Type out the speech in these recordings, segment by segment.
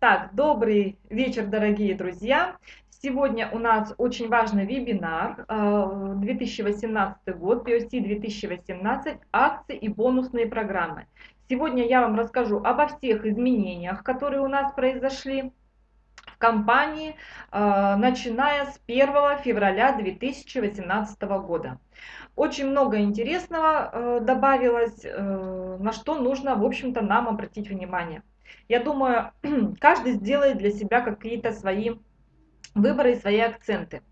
Так, добрый вечер, дорогие друзья. Сегодня у нас очень важный вебинар 2018 э, год, POC 2018, акции и бонусные программы. Сегодня я вам расскажу обо всех изменениях, которые у нас произошли в компании, э, начиная с 1 февраля 2018 года. Очень много интересного э, добавилось, на что нужно, в общем-то, нам обратить внимание. Я думаю, каждый сделает для себя какие-то свои выборы и свои акценты.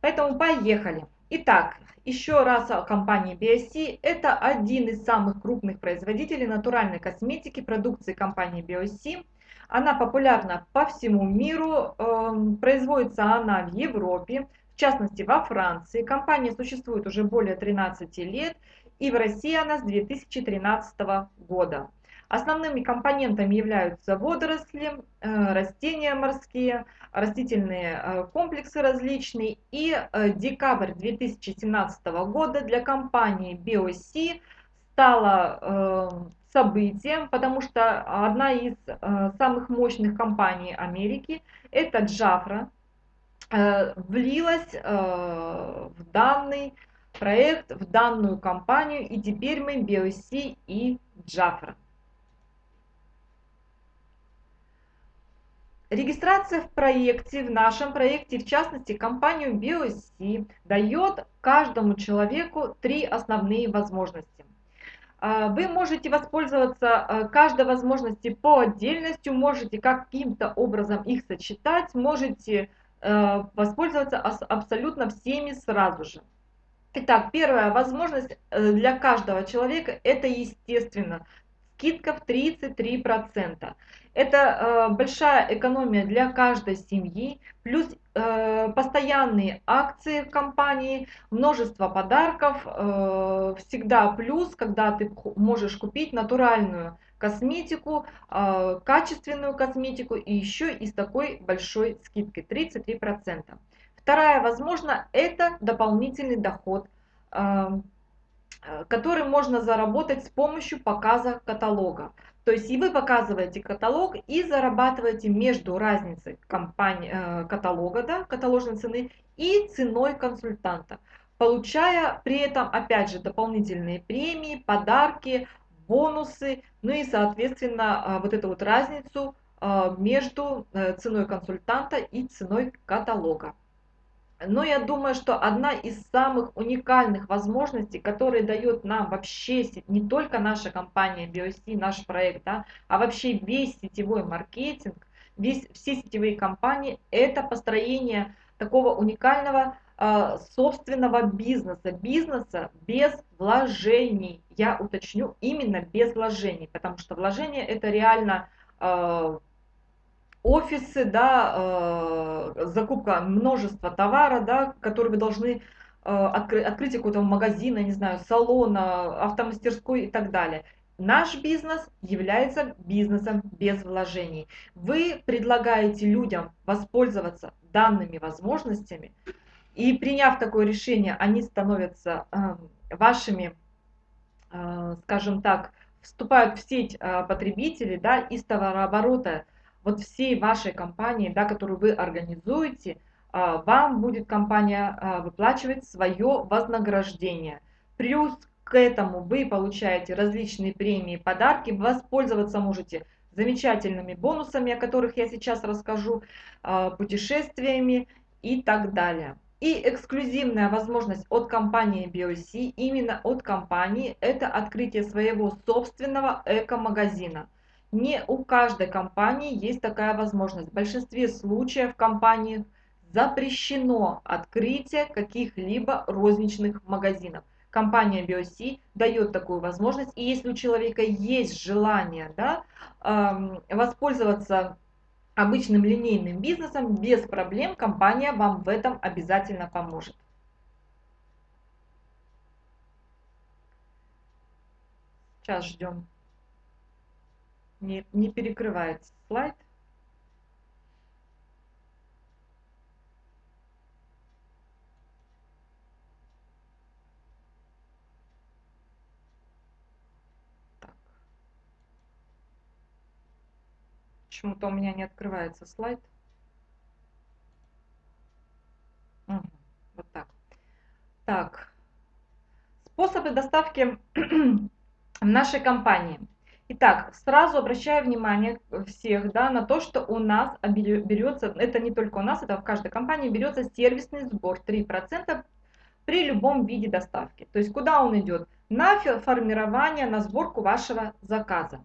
Поэтому поехали. Итак, еще раз о компании BSC. Это один из самых крупных производителей натуральной косметики продукции компании BSC. Она популярна по всему миру, эм, производится она в Европе, в частности во Франции. Компания существует уже более 13 лет и в России она с 2013 года. Основными компонентами являются водоросли, э, растения морские, растительные э, комплексы различные. И э, декабрь 2017 года для компании BioC стало событием, потому что одна из самых мощных компаний Америки, это Джафра, влилась в данный проект, в данную компанию, и теперь мы BioC и Джафра. Регистрация в проекте, в нашем проекте, в частности компанию BioC, дает каждому человеку три основные возможности. А, вы можете воспользоваться а, каждой возможности по отдельности, можете каким-то образом их сочетать, можете а, воспользоваться абсолютно всеми сразу же. Итак, первая возможность э, для каждого человека это естественно скидка в 33%. Это э, большая экономия для каждой семьи, плюс э, постоянные акции в компании, множество подарков, э, всегда плюс, когда ты можешь купить натуральную косметику, э, качественную косметику и еще и с такой большой скидкой 33%. Вторая, возможно, это дополнительный доход. Э, который можно заработать с помощью показа каталога. То есть и вы показываете каталог и зарабатываете между разницей компании, э, каталога, да, каталожной цены и ценой консультанта, получая при этом опять же дополнительные премии, подарки, бонусы, ну и соответственно э, вот эту вот разницу между ценой консультанта и ценой каталога. Но я думаю, что одна из самых уникальных возможностей, которые дает нам вообще не только наша компания BioC, наш проект, да, а вообще весь сетевой маркетинг, весь, все сетевые компании, это построение такого уникального э, собственного бизнеса, бизнеса без вложений. Я уточню, именно без вложений, потому что вложение это реально э, офисы, да, э, закупка множества товара, да, который вы должны э, откры, открытие какого-то магазина, не знаю, салона, автомастерской и так далее. Наш бизнес является бизнесом без вложений. Вы предлагаете людям воспользоваться данными возможностями, и приняв такое решение, они становятся э, вашими, э, скажем так, вступают в сеть э, потребителей, да, из товарооборота вот всей вашей компании, да, которую вы организуете, а, вам будет компания а, выплачивать свое вознаграждение. Плюс к этому вы получаете различные премии, подарки, воспользоваться можете замечательными бонусами, о которых я сейчас расскажу, а, путешествиями и так далее. И эксклюзивная возможность от компании BioC, именно от компании, это открытие своего собственного эко-магазина. Не у каждой компании есть такая возможность. В большинстве случаев компании запрещено открытие каких-либо розничных магазинов. Компания BioC дает такую возможность, и если у человека есть желание да, воспользоваться обычным линейным бизнесом, без проблем компания вам в этом обязательно поможет. Сейчас ждем не, не перекрывается слайд. Почему-то у меня не открывается слайд. Вот так. Так. Способы доставки в нашей компании. Итак, сразу обращаю внимание всех да, на то, что у нас берется, это не только у нас, это в каждой компании берется сервисный сбор 3% при любом виде доставки. То есть куда он идет? На формирование, на сборку вашего заказа.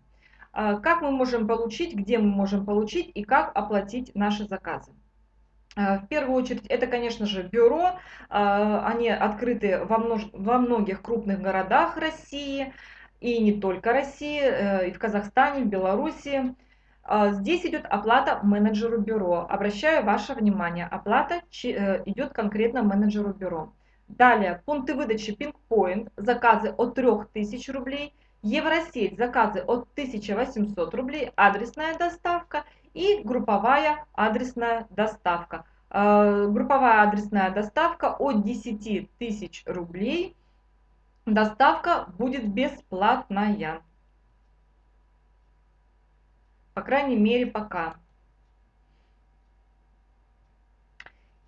А, как мы можем получить, где мы можем получить и как оплатить наши заказы. А, в первую очередь, это, конечно же, бюро. А, они открыты во, во многих крупных городах России и не только России, э, и в Казахстане, в Беларуси. А, здесь идет оплата менеджеру бюро. Обращаю ваше внимание, оплата э, идет конкретно менеджеру бюро. Далее, пункты выдачи PinkPoint, заказы от 3000 рублей, Евросеть, заказы от 1800 рублей, адресная доставка и групповая адресная доставка. А, групповая адресная доставка от 10 тысяч рублей – Доставка будет бесплатная. По крайней мере, пока.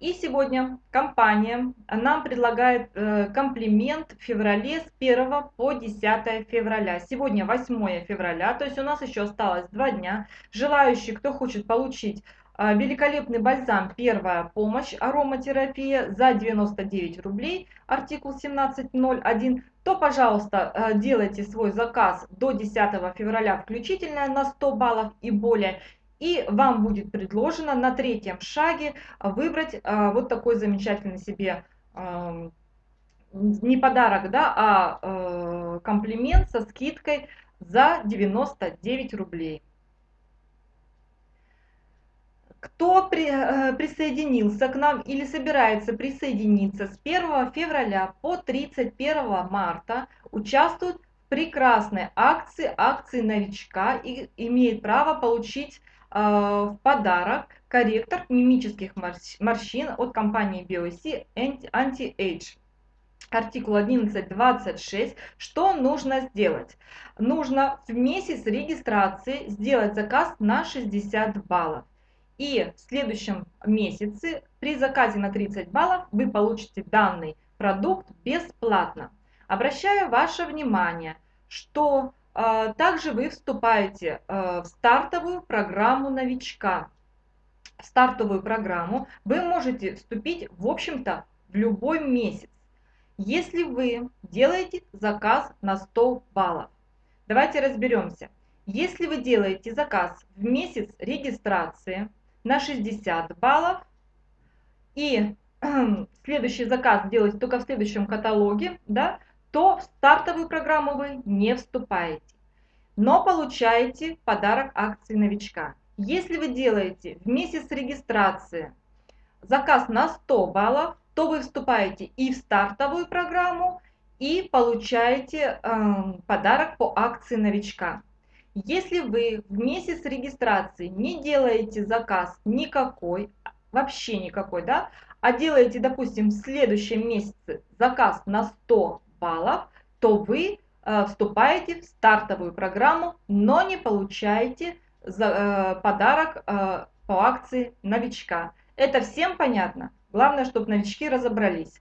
И сегодня компания нам предлагает э, комплимент в феврале с 1 по 10 февраля. Сегодня 8 февраля, то есть у нас еще осталось два дня. Желающие, кто хочет получить а, великолепный бальзам «Первая помощь. Ароматерапия» за 99 рублей, артикул 1701, то, пожалуйста, э, делайте свой заказ до 10 февраля включительно на 100 баллов и более. И вам будет предложено на третьем шаге выбрать э, вот такой замечательный себе не подарок, да, а э, комплимент со скидкой за 99 рублей. Кто при, э, присоединился к нам или собирается присоединиться с 1 февраля по 31 марта, участвует в прекрасной акции, акции новичка и имеет право получить в подарок корректор мимических морщин от компании BioC Anti-Age артикул 11.26, что нужно сделать? Нужно в месяц регистрации сделать заказ на 60 баллов. И в следующем месяце при заказе на 30 баллов вы получите данный продукт бесплатно. Обращаю ваше внимание, что э, также вы вступаете э, в стартовую программу новичка. В стартовую программу вы можете вступить, в общем-то, в любой месяц. Если вы делаете заказ на 100 баллов, давайте разберемся. Если вы делаете заказ в месяц регистрации, на 60 баллов. И следующий заказ делать только в следующем каталоге, да, то в стартовую программу вы не вступаете. Но получаете подарок акции новичка. Если вы делаете в месяц регистрации заказ на 100 баллов, то вы вступаете и в стартовую программу, и получаете э, подарок по акции новичка. Если вы в месяц регистрации не делаете заказ никакой, вообще никакой, да, а делаете, допустим, в следующем месяце заказ на 100 баллов, то вы э, вступаете в стартовую программу, но не получаете э, подарок э, по акции новичка. Это всем понятно? Главное, чтобы новички разобрались.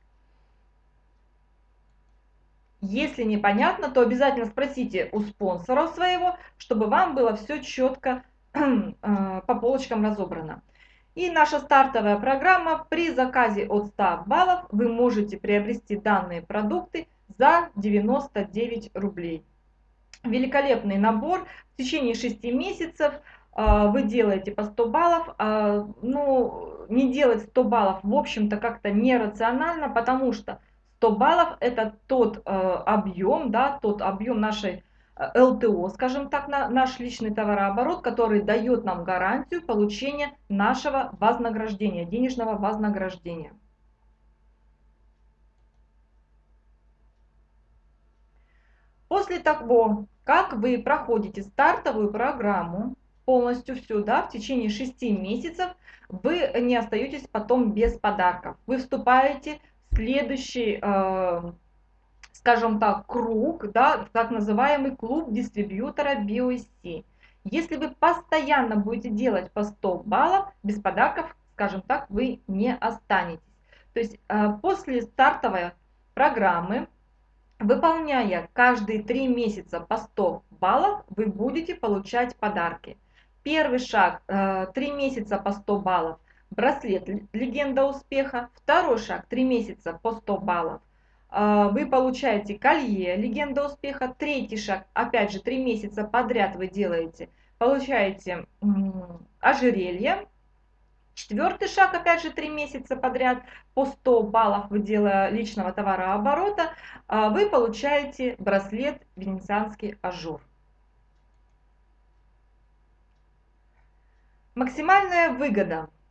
Если непонятно, то обязательно спросите у спонсора своего, чтобы вам было все четко по полочкам разобрано. И наша стартовая программа при заказе от 100 баллов вы можете приобрести данные продукты за 99 рублей. Великолепный набор. В течение 6 месяцев э, вы делаете по 100 баллов. Э, ну, не делать 100 баллов, в общем-то, как-то нерационально, потому что 100 баллов это тот э, объем, да, тот объем нашей ЛТО, скажем так, на, наш личный товарооборот, который дает нам гарантию получения нашего вознаграждения, денежного вознаграждения. После того, как вы проходите стартовую программу, полностью всю, да, в течение 6 месяцев, вы не остаетесь потом без подарков. Вы вступаете следующий, э, скажем так, круг, да, так называемый клуб дистрибьютора BOC. Если вы постоянно будете делать по 100 баллов, без подарков, скажем так, вы не останетесь. То есть э, после стартовой программы, выполняя каждые 3 месяца по 100 баллов, вы будете получать подарки. Первый шаг 3 э, месяца по 100 баллов, браслет «Легенда успеха». Второй шаг 3 месяца по 100 баллов, э, вы получаете колье «Легенда успеха». Третий шаг, опять же, 3 месяца подряд вы делаете, получаете ожерелье Четвертый шаг, опять же, три месяца подряд по 100 баллов вы делая личного товарооборота, а, вы получаете браслет «Венецианский ажур». Максимальная выгода –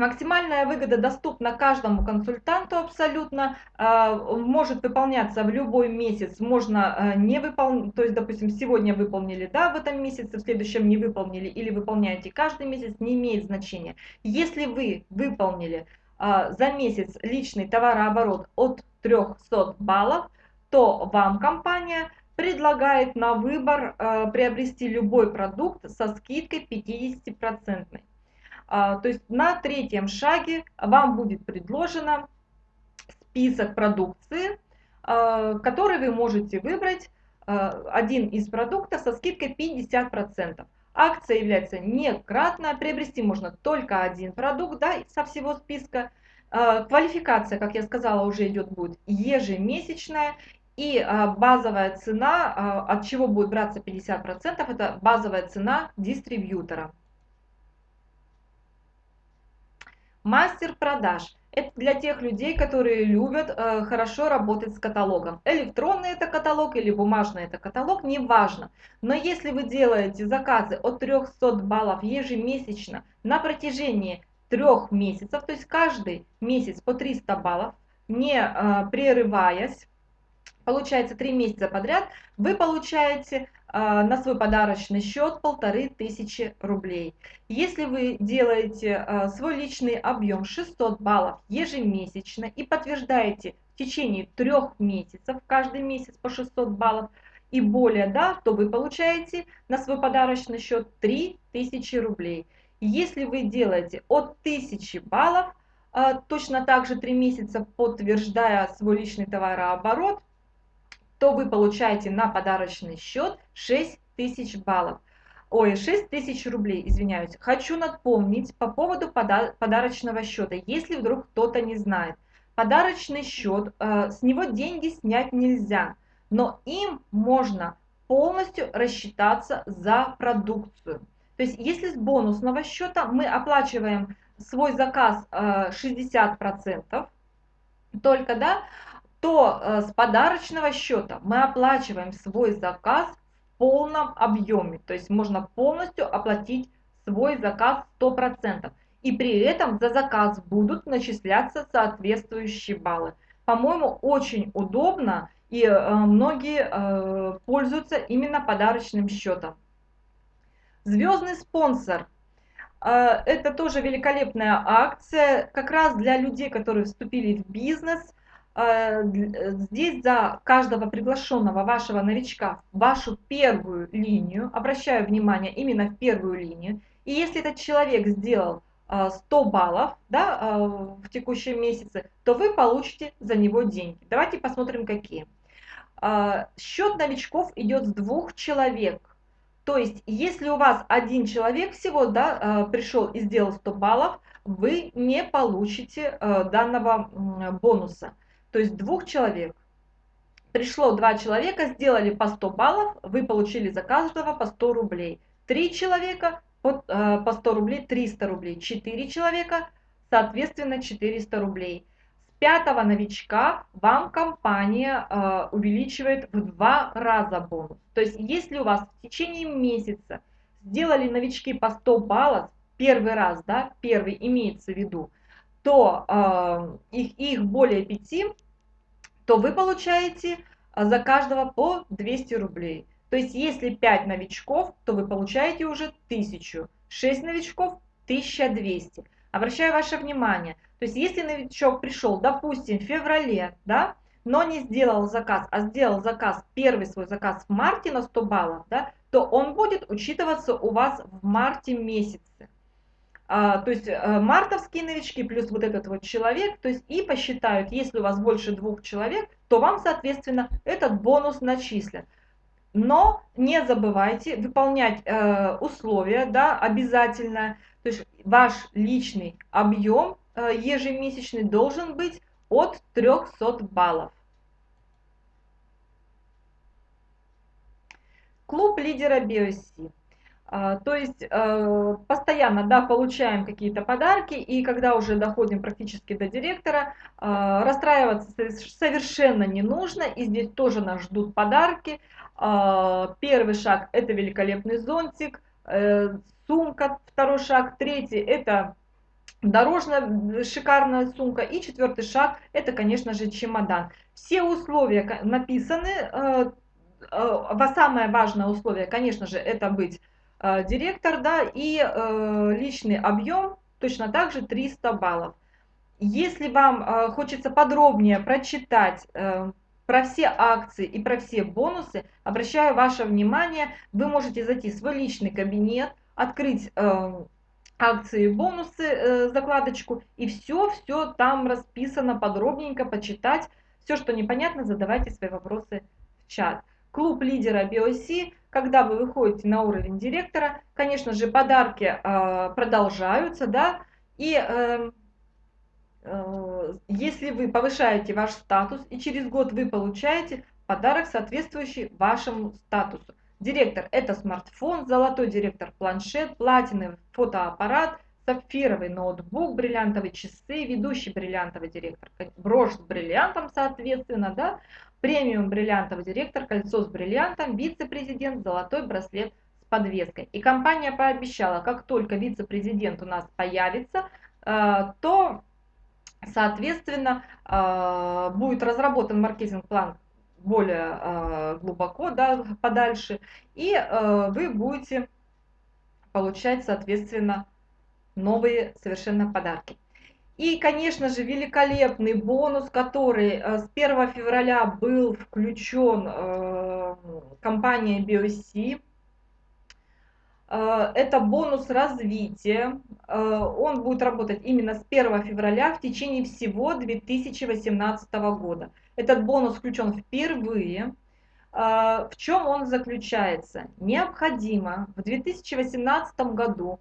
Максимальная выгода доступна каждому консультанту абсолютно, а, может выполняться в любой месяц, можно а, не выполнить, то есть, допустим, сегодня выполнили, да, в этом месяце, в следующем не выполнили или выполняете каждый месяц, не имеет значения. Если вы выполнили а, за месяц личный товарооборот от 300 баллов, то вам компания предлагает на выбор приобрести любой продукт со скидкой 50%. А, то есть на третьем шаге вам будет предложено список продукции, а, который вы можете выбрать а, один из продуктов со скидкой 50%. Акция является некратная, приобрести можно только один продукт да, со всего списка. Квалификация, как я сказала, уже идет будет ежемесячная. И базовая цена, от чего будет браться 50%, это базовая цена дистрибьютора. Мастер продаж. Это для тех людей, которые любят э, хорошо работать с каталогом. Электронный это каталог или бумажный это каталог, неважно. Но если вы делаете заказы от 300 баллов ежемесячно на протяжении трех месяцев, то есть каждый месяц по 300 баллов, не э, прерываясь, получается 3 месяца подряд, вы получаете на свой подарочный счет полторы тысячи рублей. Если вы делаете а, свой личный объем 600 баллов ежемесячно и подтверждаете в течение трех месяцев, каждый месяц по 600 баллов и более, да, то вы получаете на свой подарочный счет 3000 рублей. Если вы делаете от 1000 баллов, а, точно так же 3 месяца подтверждая свой личный товарооборот, то вы получаете на подарочный счет 6 тысяч баллов. Ой, 6 тысяч рублей, извиняюсь. Хочу напомнить по поводу пода подарочного счета, если вдруг кто-то не знает. Подарочный счет, э, с него деньги снять нельзя, но им можно полностью рассчитаться за продукцию. То есть если с бонусного счета мы оплачиваем свой заказ э, 60%, только, да, то э, с подарочного счета мы оплачиваем свой заказ в полном объеме. То есть можно полностью оплатить свой заказ 100%. И при этом за заказ будут начисляться соответствующие баллы. По-моему, очень удобно и э, многие э, пользуются именно подарочным счетом. Звездный спонсор. Это тоже великолепная акция, как раз для людей, которые вступили в бизнес – здесь за каждого приглашенного вашего новичка вашу первую линию, обращаю внимание именно в первую линию, и если этот человек сделал 100 э, баллов да, в текущем месяце, то вы получите за него деньги. Давайте посмотрим какие. Счет новичков идет с двух человек. То есть, если у вас один человек всего да, пришел и сделал 100 баллов, вы не получите данного бонуса. То есть двух человек. Пришло два человека, сделали по 100 баллов, вы получили за каждого по 100 рублей. Три человека по, э, по 100 рублей, 300 рублей. Четыре человека, соответственно, 400 рублей. С пятого новичка вам компания э, увеличивает в два раза бонус. То есть, если у вас в течение месяца сделали новички по 100 баллов, первый раз, да, первый имеется в виду, то э, их, их более 5, то вы получаете а, за каждого по 200 рублей. То есть если 5 новичков, то вы получаете уже 1000, 6 новичков 1200. Обращаю ваше внимание, то есть если новичок пришел, допустим, в феврале, да, но не сделал заказ, а сделал заказ, первый свой заказ в марте на 100 баллов, да, то он будет учитываться у вас в марте месяце. А, то есть э, мартовские новички плюс вот этот вот человек, то есть и посчитают, если у вас больше двух человек, то вам, соответственно, этот бонус начислят. Но не забывайте выполнять э, условия, да, обязательно. То есть ваш личный объем э, ежемесячный должен быть от 300 баллов. Клуб лидера BioC. А, то есть э, постоянно да, получаем какие-то подарки, и когда уже доходим практически до директора, э, расстраиваться совершенно не нужно, и здесь тоже нас ждут подарки. А, первый шаг – это великолепный зонтик, э, сумка, второй шаг, третий – это дорожная шикарная сумка, и четвертый шаг – это, конечно же, чемодан. Все условия написаны, самое важное условие, конечно же, это быть Э, директор, да, и э, личный объем точно так же 300 баллов. Если вам э, хочется подробнее прочитать про все акции и про все бонусы, обращаю ваше внимание, вы можете зайти в свой личный кабинет, открыть акции и бонусы, закладочку, и все-все там расписано подробненько, почитать. Все, что непонятно, задавайте свои вопросы в чат. Клуб лидера BOC когда вы выходите на уровень директора, конечно же, подарки э, продолжаются, да, и э, э, если вы повышаете ваш статус, и через год вы получаете подарок, соответствующий вашему статусу. Директор – это смартфон, золотой директор – планшет, платиновый фотоаппарат, сапфировый ноутбук, бриллиантовые часы, ведущий бриллиантовый директор, брошь с бриллиантом, соответственно, да, премиум бриллиантовый директор, кольцо с бриллиантом, вице-президент, золотой браслет с подвеской. И компания пообещала, как только вице-президент у нас появится, э, то, соответственно, э, будет разработан маркетинг-план более э, глубоко, да, подальше, и вы будете получать, соответственно, новые совершенно подарки. И, конечно же, великолепный бонус, который э, с 1 февраля был включен э, компанией BioC. Э, это бонус развития. Он будет работать именно с 1 февраля в течение всего 2018 года. Этот бонус включен впервые. В чем он заключается? Необходимо в 2018 году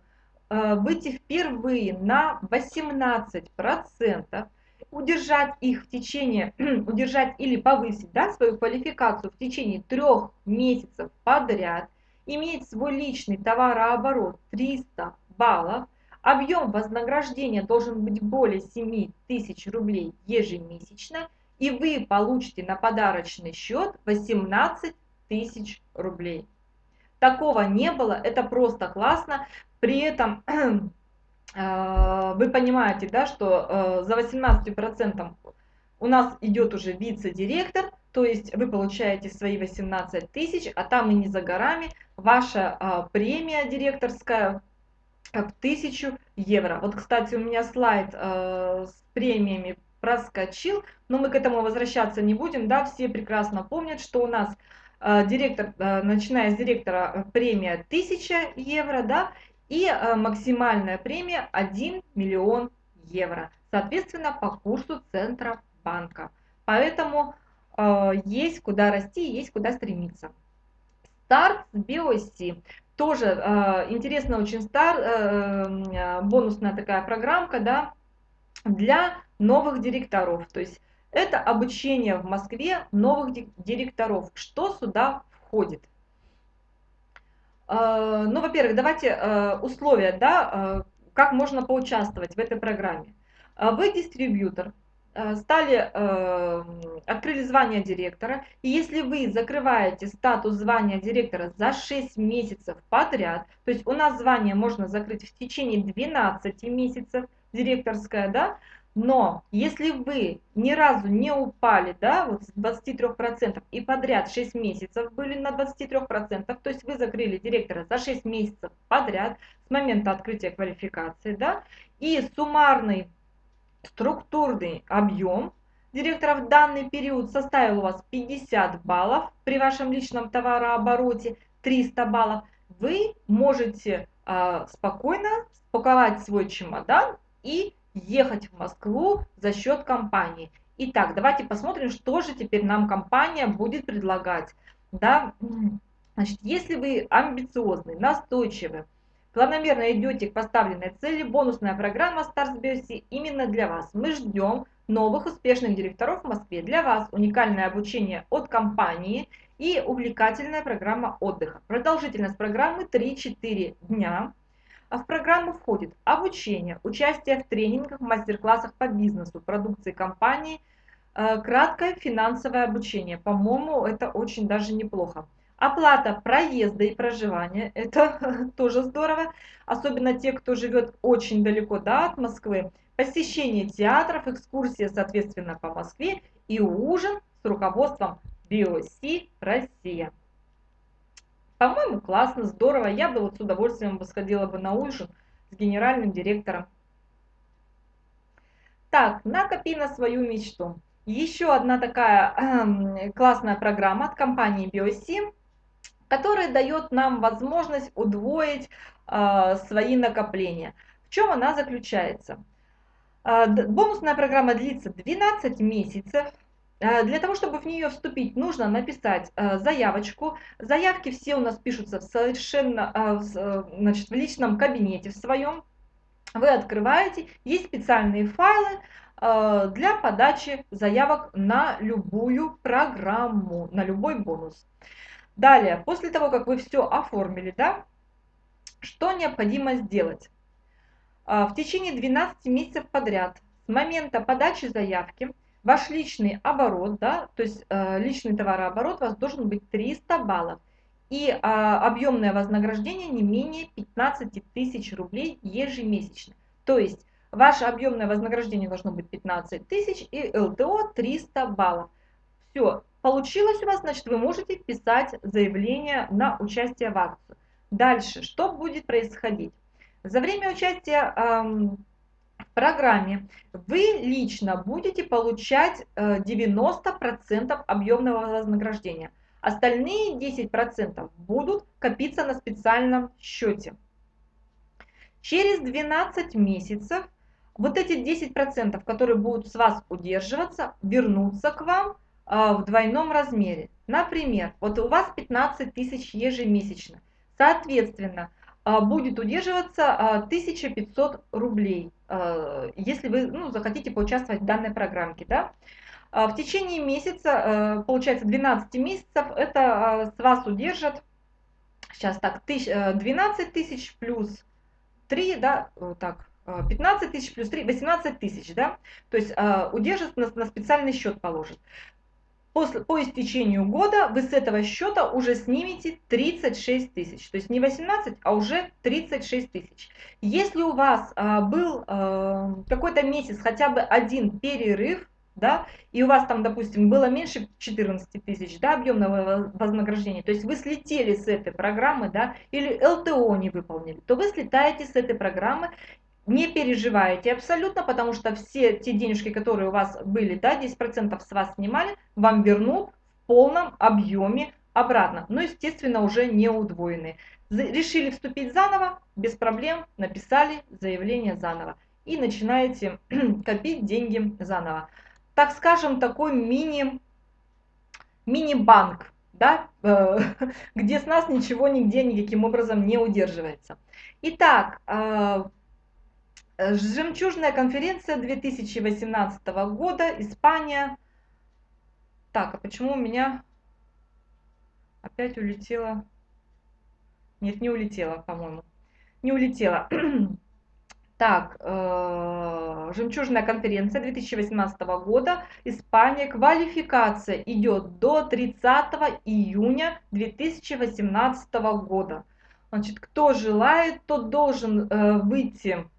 выйти впервые на 18%, удержать их в течение, удержать или повысить да, свою квалификацию в течение трех месяцев подряд, иметь свой личный товарооборот 300 баллов, объем вознаграждения должен быть более 7 тысяч рублей ежемесячно, и вы получите на подарочный счет 18 тысяч рублей. Такого не было, это просто классно. При этом э, вы понимаете, да, что э, за 18% у нас идет уже вице-директор, то есть вы получаете свои 18 тысяч, а там и не за горами ваша э, премия директорская в 1000 евро. Вот, кстати, у меня слайд с премиями проскочил, но мы к этому возвращаться не будем, да, все прекрасно помнят, что у нас директор, начиная с директора, премия 1000 евро, да, и э, максимальная премия 1 миллион евро, соответственно, по курсу Центробанка. Поэтому э, есть куда расти, есть куда стремиться. Старт с BOC. Тоже э, интересно очень стар, э, бонусная такая программка, да, для новых директоров. То есть это обучение в Москве новых директоров. Что сюда входит? Э, ну, во-первых, давайте э, условия, да, э, как можно поучаствовать в этой программе. Вы дистрибьютор, стали, открыли звание директора, и если вы закрываете статус звания директора за 6 месяцев подряд, то есть у нас звание можно закрыть в течение 12 месяцев, директорское, да, но если вы ни разу не упали, да, вот с 23% и подряд 6 месяцев были на 23%, то есть вы закрыли директора за 6 месяцев подряд с момента открытия квалификации, да, и суммарный структурный объем директора в данный период составил у вас 50 баллов при вашем личном товарообороте, 300 баллов, вы можете э, спокойно спаковать свой чемодан и ехать в Москву за счет компании. Итак, давайте посмотрим, что же теперь нам компания будет предлагать. Да? Значит, если вы амбициозный, настойчивый, планомерно идете к поставленной цели, бонусная программа Stars именно для вас. Мы ждем новых успешных директоров в Москве. Для вас уникальное обучение от компании и увлекательная программа отдыха. Продолжительность программы 3-4 дня. А в программу входит обучение, участие в тренингах, мастер-классах по бизнесу, продукции компании, э, краткое финансовое обучение. По-моему, это очень даже неплохо. Оплата проезда и проживания, это тоже здорово, особенно те, кто живет очень далеко да, от Москвы. Посещение театров, экскурсия, соответственно, по Москве и ужин с руководством BOC Россия. По-моему, классно, здорово. Я бы вот с удовольствием бы сходила бы на ужин с генеральным директором. Так, накопи на свою мечту. Еще одна такая э, классная программа от компании BioSim, которая дает нам возможность удвоить э, свои накопления. В чем она заключается? А, бонусная программа длится 12 месяцев. А, для того, чтобы в нее вступить, нужно написать а, заявочку. Заявки все у нас пишутся в совершенно значит, в личном кабинете в своем. Вы открываете, есть специальные файлы для подачи заявок на любую программу, на любой бонус. Далее, после того, как вы все оформили, да, что необходимо сделать? В течение 12 месяцев подряд с момента подачи заявки ваш личный оборот, да, то есть э, личный товарооборот у вас должен быть 300 баллов. И а, объемное вознаграждение не менее 15 тысяч рублей ежемесячно. То есть ваше объемное вознаграждение должно быть 15 тысяч и ЛТО 300 баллов. Все, получилось у вас, значит вы можете писать заявление на участие в акцию. Дальше, что будет происходить? За время участия в программе вы лично будете получать 90% э, объемного вознаграждения. Остальные 10% будут копиться на специальном счете. Через 12 месяцев вот эти 10%, которые будут с вас удерживаться, вернутся к вам э, в двойном размере. Например, вот у вас 15 тысяч ежемесячно. Соответственно, будет удерживаться 1500 а, рублей, а, если вы ну, захотите поучаствовать в данной программке. Да? В течение месяца, получается 12 месяцев, это с вас удержат, сейчас так, 12 тысяч плюс 3, да, так, 15 тысяч плюс 3, 18 тысяч, да, то есть удержат на, на специальный счет положит. После, по истечению года вы с этого счета уже снимете 36 тысяч. То есть не 18, а уже 36 тысяч. Если у вас а, был а, какой-то месяц хотя бы один перерыв, да, и у вас там, допустим, было меньше 14 тысяч, да, объемного вознаграждения, то есть вы слетели с этой программы, да, или ЛТО не выполнили, то вы слетаете с этой программы не переживайте абсолютно, потому что все те денежки, которые у вас были, да, 10% с вас снимали, вам вернут в полном объеме обратно. Но, естественно, уже не удвоенные. Решили вступить заново, без проблем, написали заявление заново. И начинаете копить деньги заново. Так скажем, такой мини, мини-банк, да, э, где с нас ничего нигде никаким образом не удерживается. Итак, Э, жемчужная конференция 2018 года, Испания. Так, а почему у меня опять улетела? Нет, не улетела, по-моему. Не улетела. Так, э, жемчужная конференция 2018 года, Испания, квалификация идет до 30 июня 2018 года. Значит, кто желает, тот должен э, выйти Э,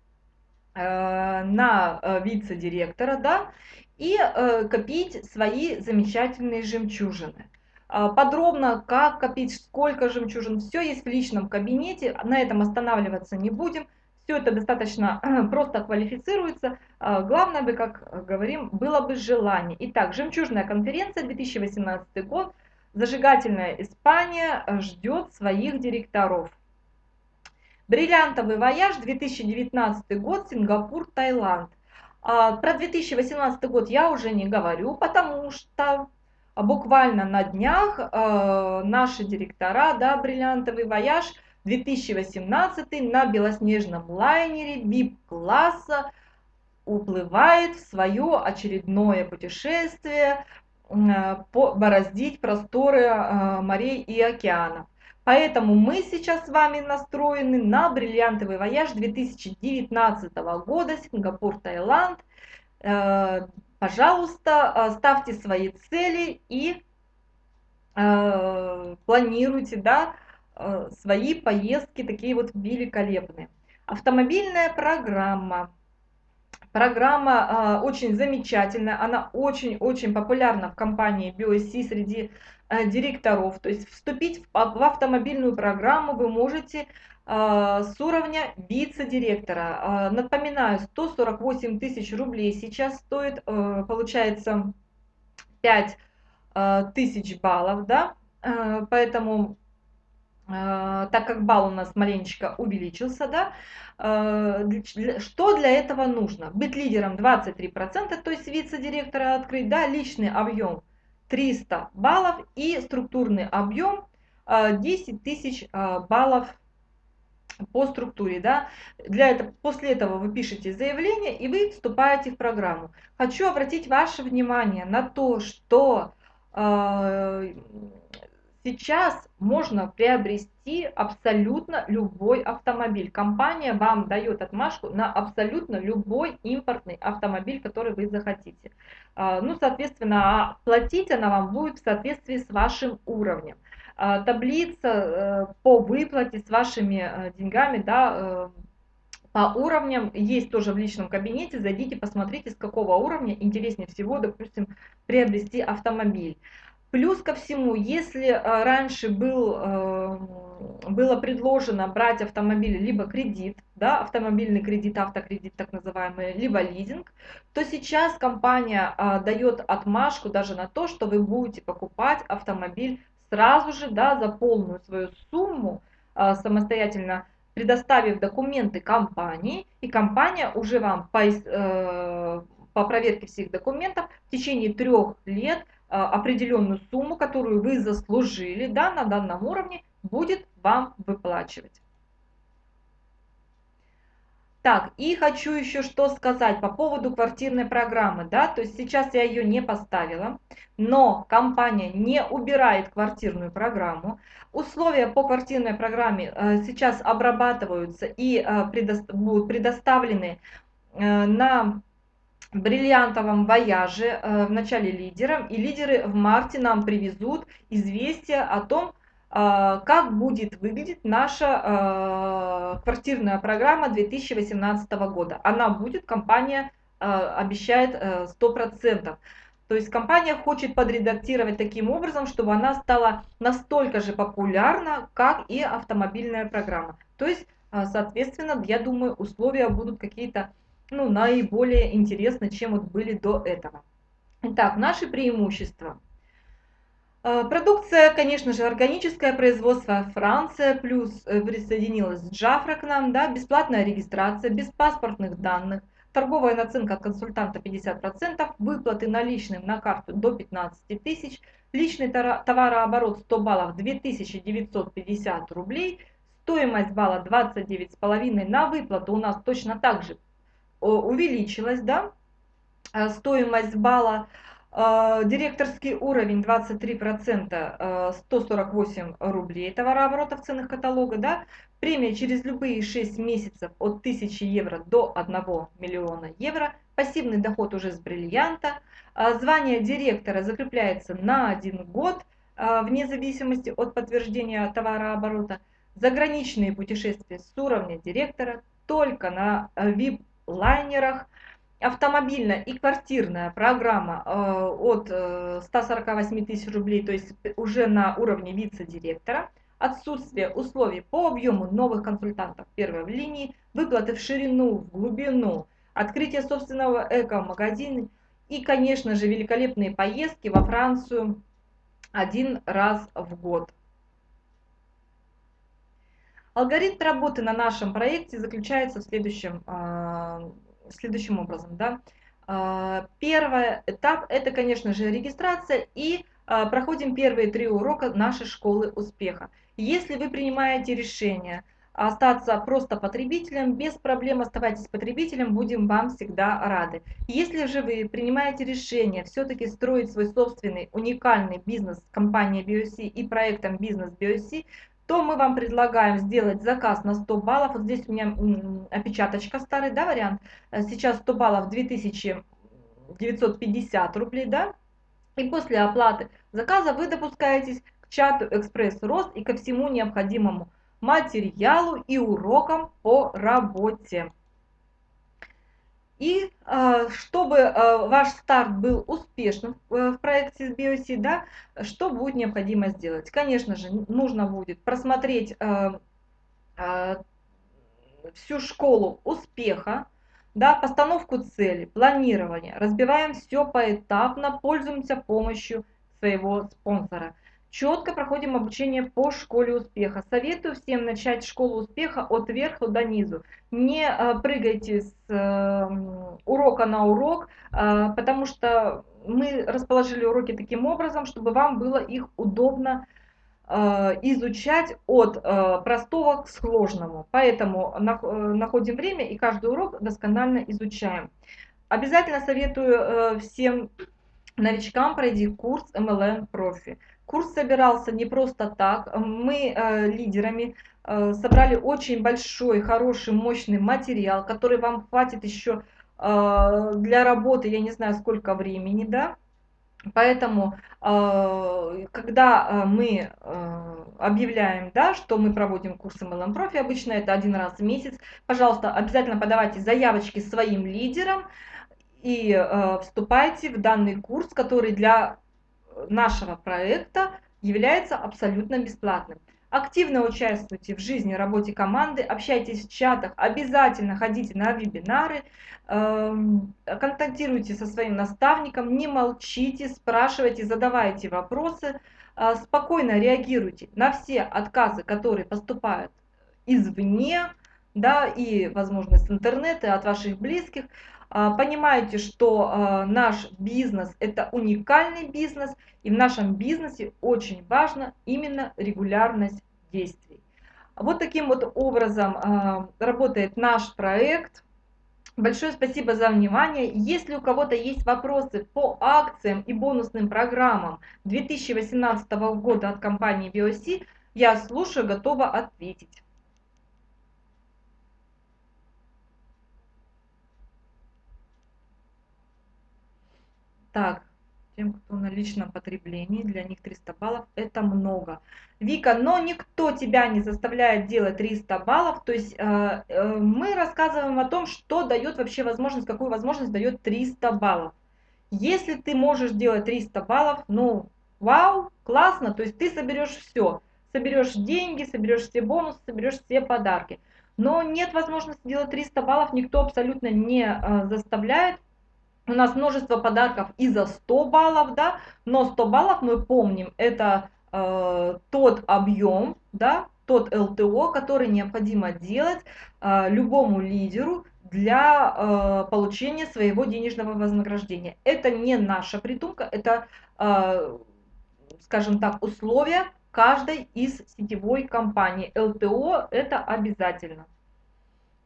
на э, вице-директора, да, и э, копить свои замечательные жемчужины. А, подробно, как копить, сколько жемчужин, все есть в личном кабинете, на этом останавливаться не будем. Все это достаточно просто квалифицируется. А, главное бы, как говорим, было бы желание. Итак, жемчужная конференция 2018 год. Зажигательная Испания ждет своих директоров. Бриллиантовый вояж 2019 год, Сингапур, Таиланд. А, про 2018 год я уже не говорю, потому что буквально на днях э, наши директора, да, бриллиантовый вояж 2018 на белоснежном лайнере VIP-класса уплывает в свое очередное путешествие, э, по, бороздить просторы э, морей и океанов. Поэтому мы сейчас с вами настроены на бриллиантовый вояж 2019 года, Сингапур, Таиланд. Э, пожалуйста, э, ставьте свои цели и э, планируйте да, свои поездки такие вот великолепные. Автомобильная программа. Программа очень замечательная, она очень-очень популярна в компании BioSC среди Э, директоров. То есть вступить в автомобильную программу вы можете э, с уровня вице-директора. Э, напоминаю, 148 тысяч рублей сейчас стоит, получается 5 тысяч баллов, да, поэтому так как балл у нас маленечко увеличился, да, что для этого нужно? Быть лидером 23%, то есть вице-директора открыть, да, личный объем 300 баллов и структурный объем 10 э, тысяч э, баллов по структуре. Да? Для этого, после этого вы пишете заявление и вы вступаете в программу. Хочу обратить ваше внимание на то, что э, Сейчас можно приобрести абсолютно любой автомобиль. Компания вам дает отмашку на абсолютно любой импортный автомобиль, который вы захотите. А, ну, соответственно, платить она вам будет в соответствии с вашим уровнем. А, таблица э, по выплате с вашими э, деньгами, да, э, по уровням есть тоже в личном кабинете. Зайдите, посмотрите, с какого уровня интереснее всего, допустим, приобрести автомобиль. Плюс ко всему, если э, раньше был, э, было предложено брать автомобиль либо кредит, да, автомобильный кредит, автокредит так называемый, либо лизинг, то сейчас компания э, дает отмашку даже на то, что вы будете покупать автомобиль сразу же да, за полную свою сумму, самостоятельно предоставив документы компании, и компания уже вам по, по проверке всех документов в течение трех лет а, определенную сумму, которую вы заслужили да, на данном уровне, будет вам выплачивать. Так, и хочу еще что сказать по поводу квартирной программы. Да, то есть сейчас я ее не поставила, но компания не убирает квартирную программу. Условия по квартирной программе э, сейчас обрабатываются и э, будут предоставлены э, на бриллиантовом вояже э, в начале лидером, и лидеры в марте нам привезут известие о том, э, как будет выглядеть наша э, квартирная программа 2018 года. Она будет, компания обещает 100%. То есть компания хочет подредактировать таким образом, чтобы она стала настолько же популярна, как и автомобильная программа. То есть, соответственно, я думаю, условия будут какие-то ну, наиболее интересны, чем вот были до этого. Итак, наши преимущества. Э, продукция, конечно же, органическое производство Франция, плюс э, присоединилась Джафра к нам, да, бесплатная регистрация, без паспортных данных, торговая наценка от консультанта 50%, выплаты наличным на карту до 15 тысяч, личный товарооборот 100 баллов 2950 рублей, стоимость балла 29,5 на выплату у нас точно так же увеличилась, да, а, стоимость балла, а, директорский уровень 23%, 148 а, рублей товарооборота в ценах каталога, да, премия через любые 6 месяцев от 1000 евро до 1 миллиона евро, пассивный доход уже с бриллианта, звание директора закрепляется на один год, вне зависимости от подтверждения товарооборота, заграничные путешествия с уровня директора только на VIP лайнерах. Автомобильная и квартирная программа э, от 148 э, тысяч рублей, то есть уже на уровне вице-директора. Отсутствие условий по объему новых консультантов первой в линии, выплаты в ширину, в глубину, открытие собственного эко-магазина и, конечно же, великолепные поездки во Францию один раз в год. Алгоритм работы на нашем проекте заключается в следующем, следующим образом. Да? Первый этап – это, конечно же, регистрация и проходим первые три урока нашей школы успеха. Если вы принимаете решение – остаться просто потребителем, без проблем оставайтесь потребителем, будем вам всегда рады. Если же вы принимаете решение все-таки строить свой собственный уникальный бизнес компания BioC и проектом бизнес BioC, то мы вам предлагаем сделать заказ на 100 баллов. Вот здесь у меня опечаточка старый, да, вариант. Сейчас 100 баллов 2950 рублей, да. И после оплаты заказа вы допускаетесь к чату Экспресс Рост и ко всему необходимому материалу и урокам по работе. И э, чтобы э, ваш старт был успешным в проекте с BioC, да, что будет необходимо сделать? Конечно же, нужно будет просмотреть э, всю школу успеха, да, постановку цели, планирование. Разбиваем все поэтапно, пользуемся помощью своего спонсора. Четко проходим обучение по школе успеха. Советую всем начать школу успеха от верха до низу. Не э, прыгайте с э, урока на урок, э, потому что мы расположили уроки таким образом, чтобы вам было их удобно изучать от простого к сложному. Поэтому находим время и каждый урок досконально изучаем. Обязательно советую всем новичкам пройти курс MLM Profi. Курс собирался не просто так. Мы э, лидерами э, собрали очень большой, хороший, мощный материал, который вам хватит еще э, для работы, я не знаю сколько времени, да. Поэтому, э, когда э, мы э, объявляем, да, что мы проводим курсы MLM Profi, обычно это один раз в месяц, пожалуйста, обязательно подавайте заявочки своим лидерам и вступайте в данный курс, который для нашего проекта является абсолютно бесплатным. Активно участвуйте в жизни, работе команды, общайтесь в чатах, обязательно ходите на вебинары, эм, контактируйте со своим наставником, не молчите, спрашивайте, задавайте вопросы, э, спокойно реагируйте на все отказы, которые поступают извне, да, и, возможно, с интернета, от ваших близких. А, понимаете, что а, наш бизнес это уникальный бизнес, и в нашем бизнесе очень важно именно регулярность действий. Вот таким вот образом а, работает наш проект. Большое спасибо за внимание. Если у кого-то есть вопросы по акциям и бонусным программам 2018 года от компании VOC, я слушаю, готова ответить. Так, тем, кто на личном потреблении, для них 300 баллов это много. Вика, но никто тебя не заставляет делать 300 баллов, то есть э, э, мы рассказываем о том, что дает вообще возможность, какую возможность дает 300 баллов. Если ты можешь делать 300 баллов, ну, вау, классно, то есть ты соберешь все. Соберешь деньги, соберешь все бонусы, соберешь все подарки. Но нет возможности делать 300 баллов, никто абсолютно не э, заставляет, у нас множество подарков и за 100 баллов, да, но 100 баллов мы помним, это э, тот объем, да, тот ЛТО, который необходимо делать э, любому лидеру для э, получения своего денежного вознаграждения. Это не наша придумка, это, э, скажем так, условия каждой из сетевой компании. ЛТО это обязательно.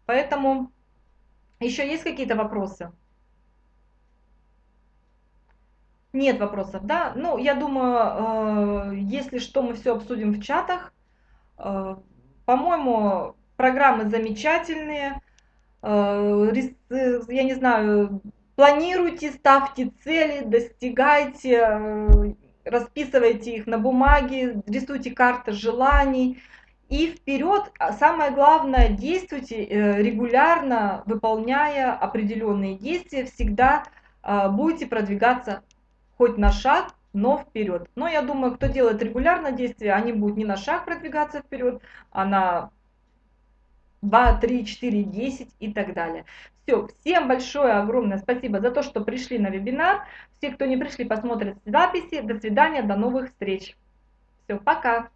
Поэтому еще есть какие-то вопросы? Нет вопросов, да? Ну, я думаю, э, если что, мы все обсудим в чатах. Э, по-моему, программы замечательные. Э, я не знаю, планируйте, ставьте цели, достигайте, расписывайте их на бумаге, рисуйте карты желаний. И вперед, а самое главное, действуйте регулярно, выполняя определенные действия, всегда будете продвигаться хоть на шаг, но вперед. Но я думаю, кто делает регулярно действия, они будут не на шаг продвигаться вперед, а на 2, 3, 4, 10 и так далее. Все, всем большое, огромное спасибо за то, что пришли на вебинар. Все, кто не пришли, посмотрят записи. До свидания, до новых встреч. Все, пока.